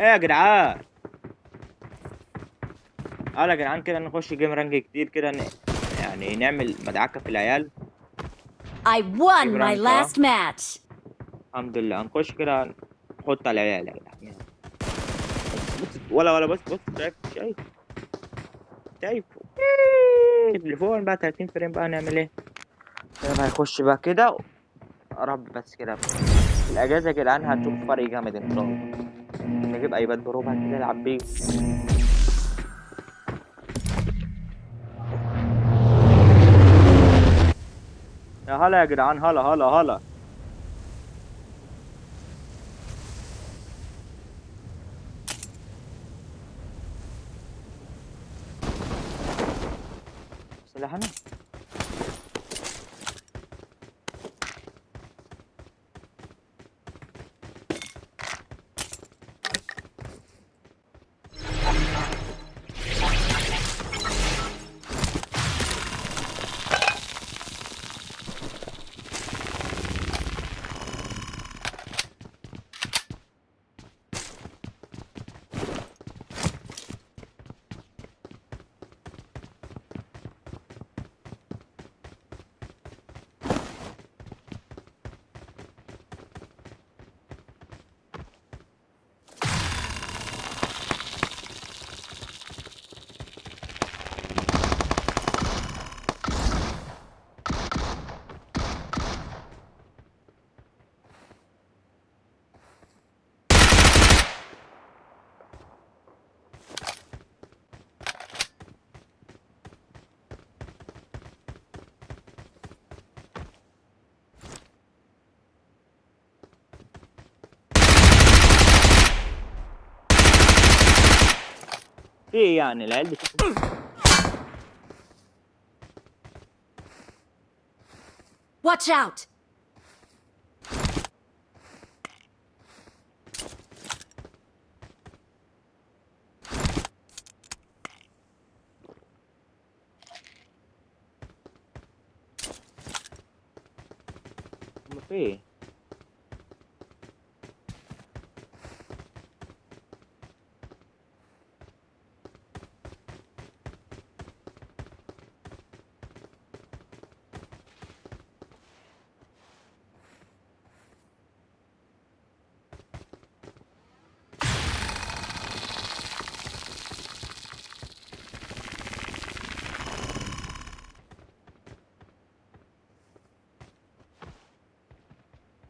إيه يا جدعان؟ آه يا جدعان كده نخش game ranked كتير كده ن... يعني نعمل مدعكة في العيال. I won my last match. الحمد لله. هنخش كده نحط على العيال يا جدعان. بص ولا ولا بص بص شايف شايف. شايف التليفون بقى 30 frame بقى نعمل إيه؟ كده هيخش بقى كده. رب بس كده. الأجازة يا جدعان هتشوف فرق جامد إن شاء الله. نجيب ايباد برو بقى كده نلعب بيه. يا هلا يا جدعان هلا هلا هلا سلاحنا في إيه يعني العيال دي Watch out! هم في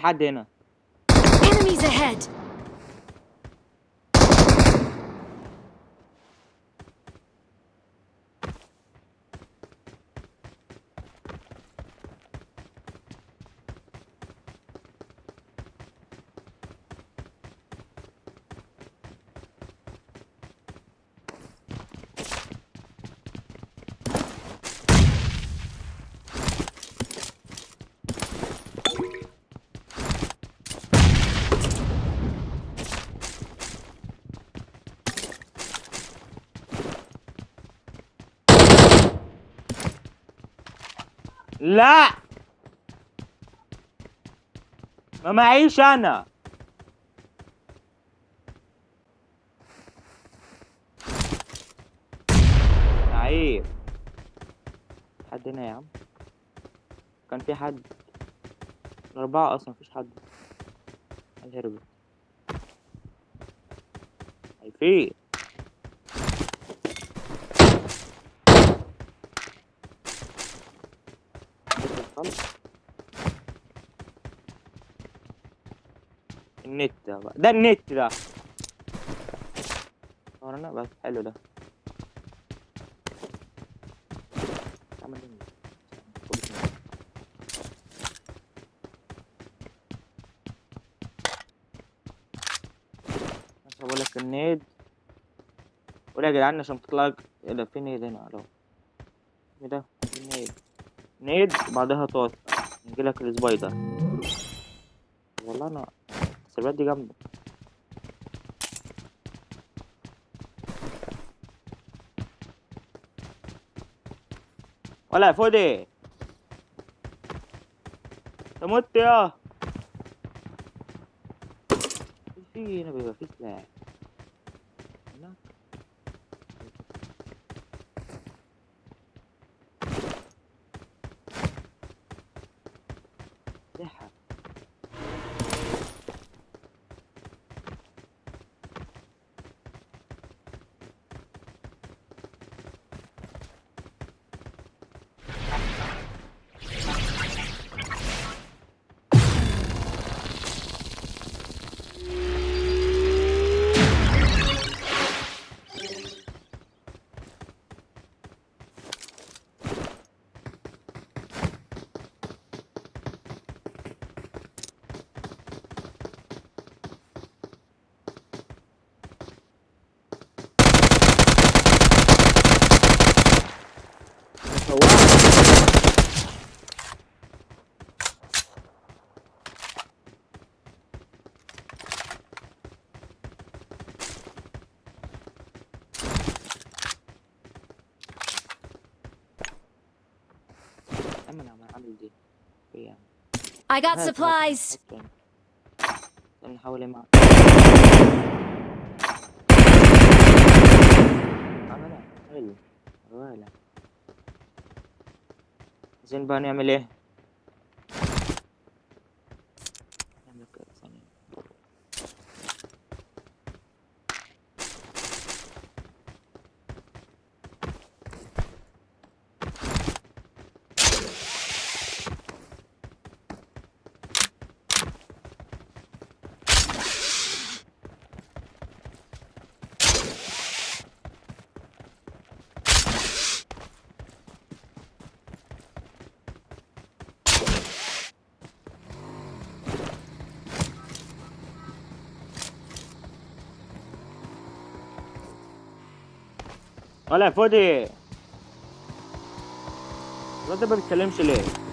حد هنا Enemies ahead! لا. ما معيش أنا. عيب حد هنا يا عم؟ كان في حد. الأربعة أصلا مفيش حد. هرب في النت ده النت ده. ورانا بس حلو ده. عمل إيه؟ لك النيد. قول يا جدعان عشان تطلع ده في نيد هنا. اهو إيه ده نيد. نيد بعدها طاس يجي لك السبايدر. والله أنا السيرفرات دي جامده ولا يا فودي انت مت يا في هنا سواق أما أنا عامل دي هي I got هات- هات- supplies. هات. استنى نحاول ما عملها حلو ولا زين ولا يا فودي الواد ده ما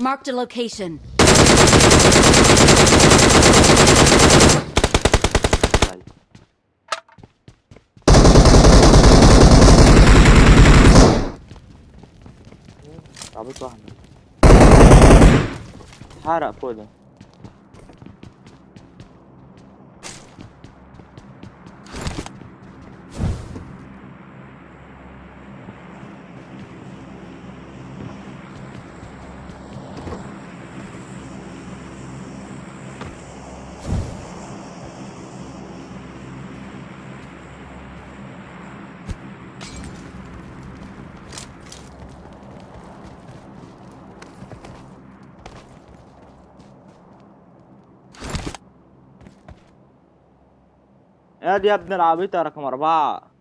Marked a location. طيب. عبيط واحد حرق فودي يا دي يا ابن العبيطة رقم أربعة.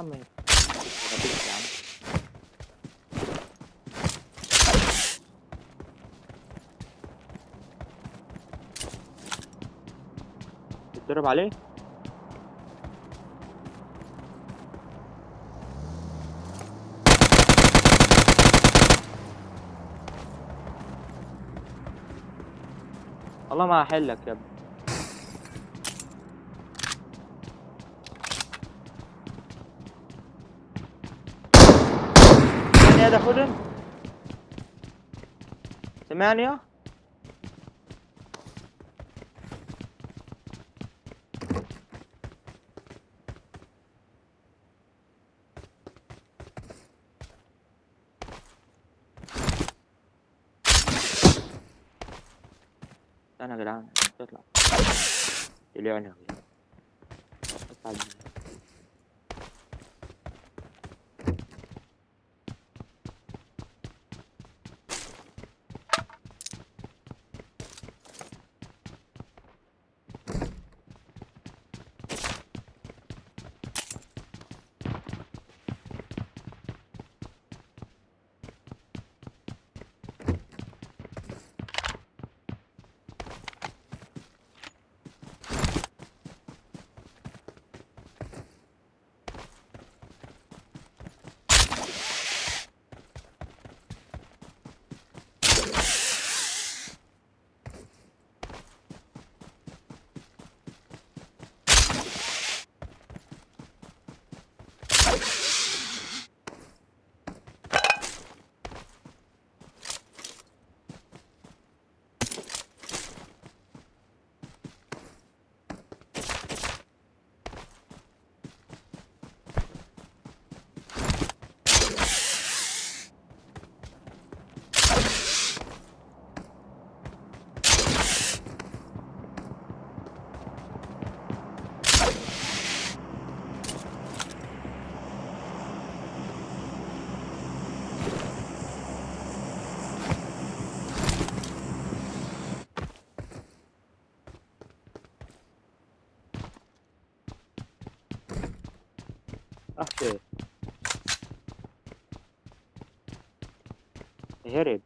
رقم تتضرب عليه؟ والله ما هحلك يا ابني. يا ده خدن سمعني يا؟ استنى يا جدعان تطلع يا جدعان. أطلع أخي. هرب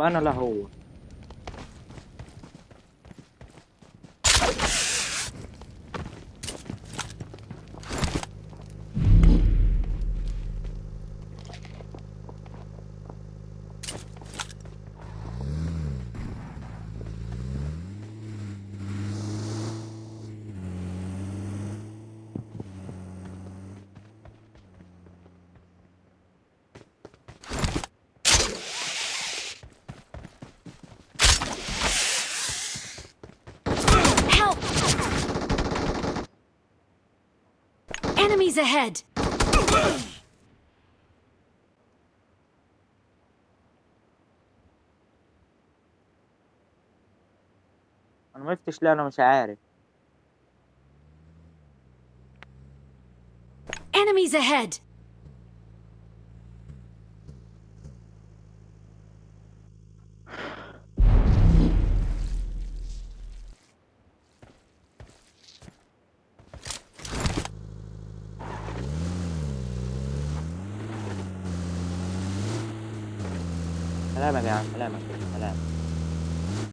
أنا لا هو. Enemies ahead! انا ما فتش ليه انا مش عارف Enemies ahead! سلام يا جدعان سلام سلام